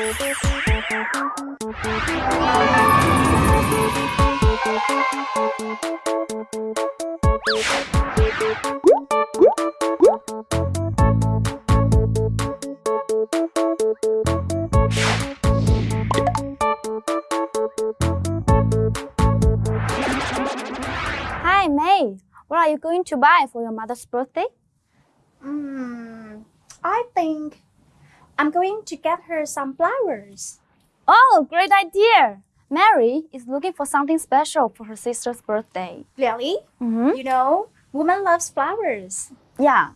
Hi, May. What are you going to buy for your mother's birthday? Mm, I think I'm going to get her some flowers. Oh, great idea! Mary is looking for something special for her sister's birthday. Really? Mm-hmm. You know, woman loves flowers. Yeah.